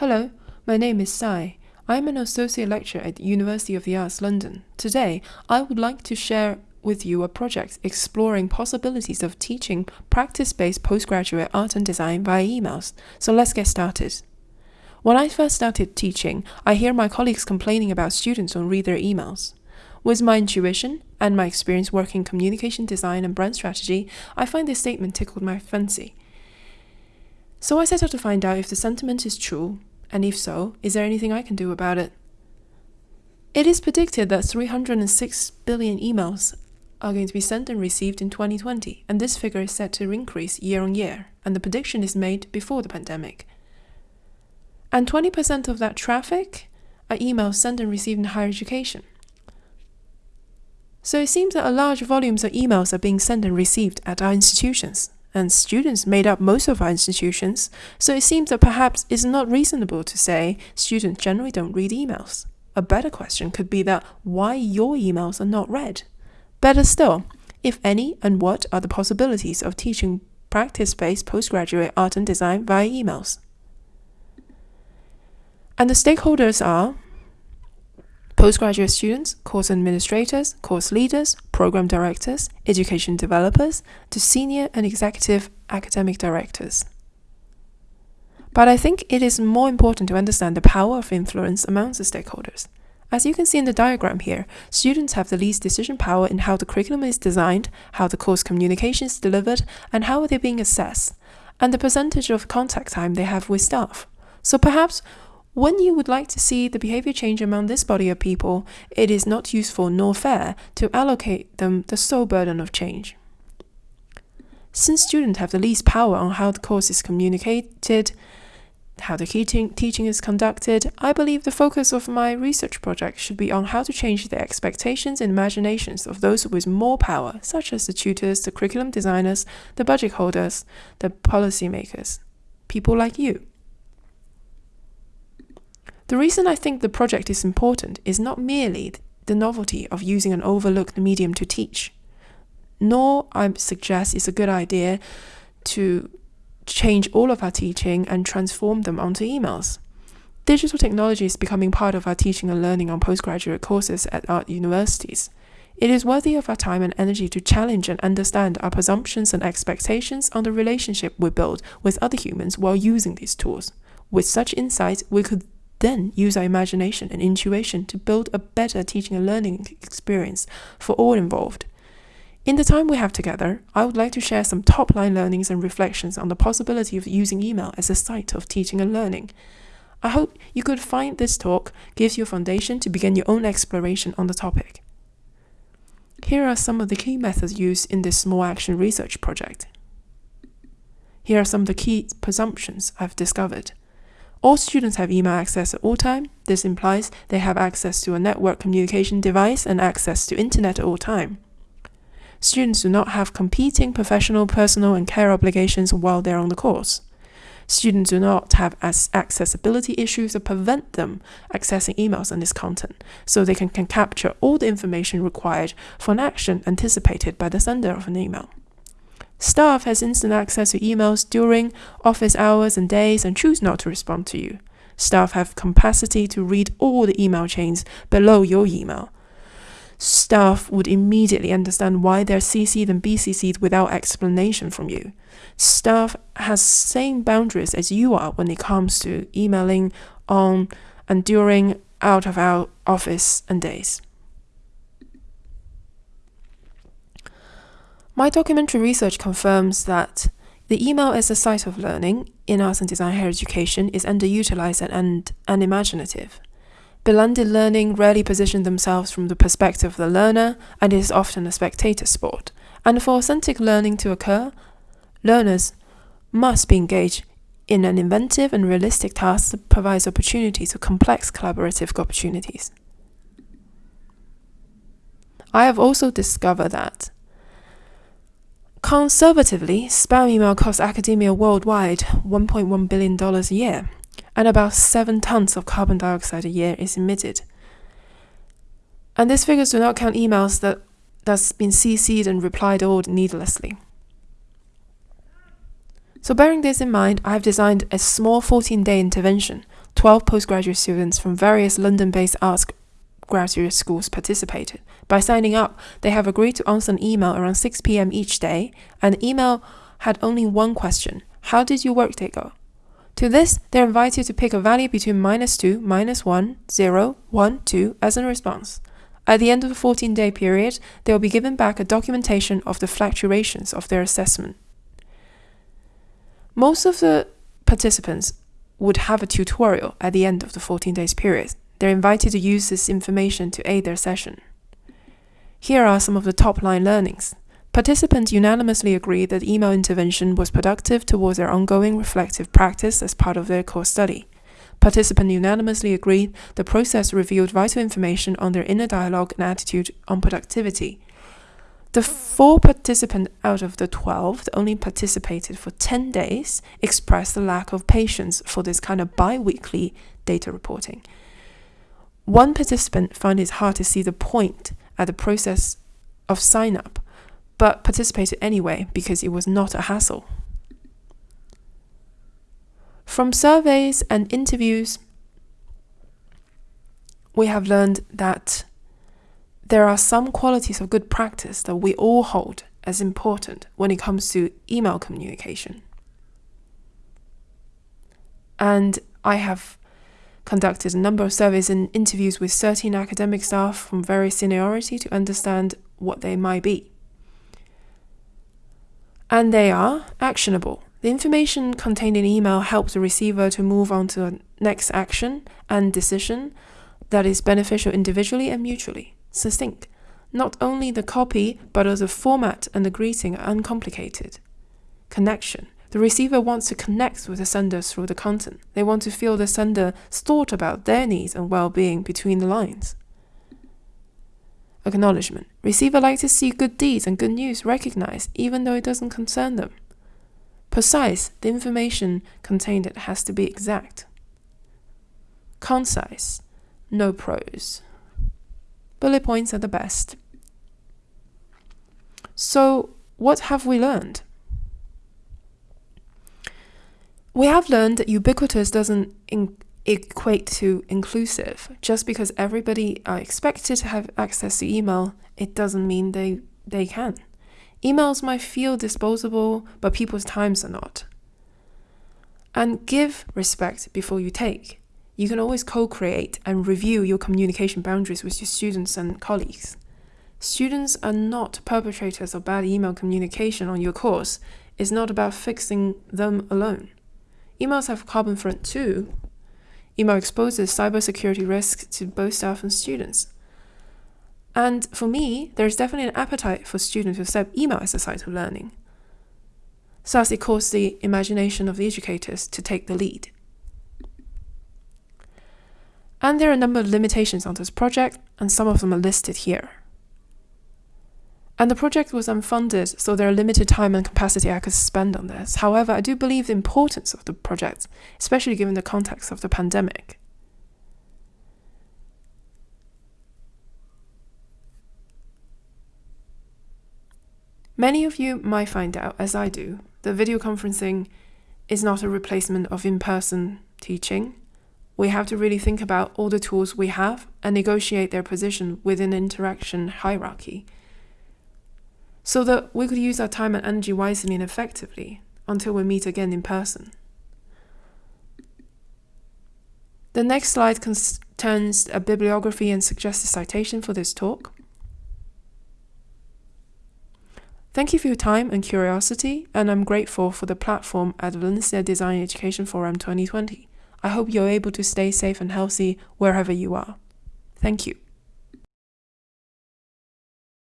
Hello, my name is Sai. I'm an associate lecturer at the University of the Arts London. Today, I would like to share with you a project exploring possibilities of teaching practice-based postgraduate art and design via emails. So let's get started. When I first started teaching, I hear my colleagues complaining about students don't read their emails. With my intuition and my experience working communication design and brand strategy, I find this statement tickled my fancy. So I set out to find out if the sentiment is true, and if so, is there anything I can do about it? It is predicted that 306 billion emails are going to be sent and received in 2020, and this figure is set to increase year on year, and the prediction is made before the pandemic. And 20% of that traffic are emails sent and received in higher education. So it seems that a large volumes of emails are being sent and received at our institutions, and students made up most of our institutions, so it seems that perhaps it's not reasonable to say students generally don't read emails. A better question could be that why your emails are not read. Better still, if any and what are the possibilities of teaching practice-based postgraduate art and design via emails. And the stakeholders are postgraduate students, course administrators, course leaders, program directors, education developers, to senior and executive academic directors. But I think it is more important to understand the power of influence amongst the stakeholders. As you can see in the diagram here, students have the least decision power in how the curriculum is designed, how the course communication is delivered, and how are they're being assessed, and the percentage of contact time they have with staff. So perhaps when you would like to see the behavior change among this body of people, it is not useful nor fair to allocate them the sole burden of change. Since students have the least power on how the course is communicated, how the teaching, is conducted, I believe the focus of my research project should be on how to change the expectations and imaginations of those with more power, such as the tutors, the curriculum designers, the budget holders, the policymakers, people like you. The reason I think the project is important is not merely the novelty of using an overlooked medium to teach, nor I suggest it's a good idea to change all of our teaching and transform them onto emails. Digital technology is becoming part of our teaching and learning on postgraduate courses at our universities. It is worthy of our time and energy to challenge and understand our presumptions and expectations on the relationship we build with other humans while using these tools. With such insight, we could then use our imagination and intuition to build a better teaching and learning experience for all involved. In the time we have together, I would like to share some top line learnings and reflections on the possibility of using email as a site of teaching and learning. I hope you could find this talk gives you a foundation to begin your own exploration on the topic. Here are some of the key methods used in this small action research project. Here are some of the key presumptions I've discovered. All students have email access at all time. This implies they have access to a network communication device and access to internet at all time. Students do not have competing professional, personal, and care obligations while they're on the course. Students do not have accessibility issues that prevent them accessing emails and this content, so they can, can capture all the information required for an action anticipated by the sender of an email. Staff has instant access to emails during office hours and days and choose not to respond to you. Staff have capacity to read all the email chains below your email. Staff would immediately understand why they're CC'd and BCC'd without explanation from you. Staff has same boundaries as you are when it comes to emailing on and during out of our office and days. My documentary research confirms that the email as a site of learning in arts and design higher education is underutilized and unimaginative. Blended learning rarely position themselves from the perspective of the learner and is often a spectator sport. And for authentic learning to occur, learners must be engaged in an inventive and realistic task that provides opportunities for complex collaborative opportunities. I have also discovered that Conservatively, spam email costs academia worldwide $1.1 billion a year, and about 7 tons of carbon dioxide a year is emitted. And these figures do not count emails that that's been CC'd and replied all needlessly. So, bearing this in mind, I've designed a small 14 day intervention. 12 postgraduate students from various London based arts graduate schools participated. By signing up, they have agreed to answer an email around 6 pm each day, and the email had only one question How did your workday go? To this, they're invited to pick a value between minus 2, minus 1, 0, 1, 2 as a response. At the end of the 14 day period, they will be given back a documentation of the fluctuations of their assessment. Most of the participants would have a tutorial at the end of the 14 days period. They're invited to use this information to aid their session. Here are some of the top line learnings. Participants unanimously agreed that email intervention was productive towards their ongoing reflective practice as part of their course study. Participants unanimously agreed the process revealed vital information on their inner dialogue and attitude on productivity. The four participants out of the 12 that only participated for 10 days expressed a lack of patience for this kind of bi weekly data reporting. One participant found it hard to see the point at the process of sign up but participated anyway because it was not a hassle. From surveys and interviews, we have learned that there are some qualities of good practice that we all hold as important when it comes to email communication. And I have conducted a number of surveys and interviews with 13 academic staff from various seniority to understand what they might be and they are actionable. The information contained in email helps the receiver to move on to the next action and decision that is beneficial individually and mutually. Succinct. Not only the copy, but also the format and the greeting are uncomplicated. Connection. The receiver wants to connect with the sender through the content. They want to feel the sender's thought about their needs and well being between the lines. Acknowledgement. Receiver like to see good deeds and good news recognized, even though it doesn't concern them. Precise. The information contained it has to be exact. Concise. No prose. Bullet points are the best. So, what have we learned? We have learned that ubiquitous doesn't equate to inclusive. Just because everybody are expected to have access to email, it doesn't mean they, they can. Emails might feel disposable, but people's times are not. And give respect before you take. You can always co create and review your communication boundaries with your students and colleagues. Students are not perpetrators of bad email communication on your course. It's not about fixing them alone. Emails have carbon front too, Email exposes cybersecurity risks to both staff and students. And for me, there's definitely an appetite for students to accept email as a site of learning. Thus, it calls the imagination of the educators to take the lead. And there are a number of limitations on this project, and some of them are listed here. And the project was unfunded, so there are limited time and capacity I could spend on this. However, I do believe the importance of the project, especially given the context of the pandemic. Many of you might find out, as I do, that video conferencing is not a replacement of in person teaching. We have to really think about all the tools we have and negotiate their position within interaction hierarchy so that we could use our time and energy wisely and effectively until we meet again in person. The next slide contains a bibliography and suggested citation for this talk. Thank you for your time and curiosity, and I'm grateful for the platform at Valencia Design Education Forum 2020. I hope you're able to stay safe and healthy wherever you are. Thank you.